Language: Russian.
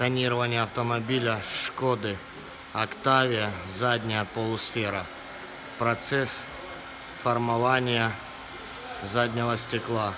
тонирование автомобиля Шкоды Октавия, задняя полусфера. Процесс формования заднего стекла.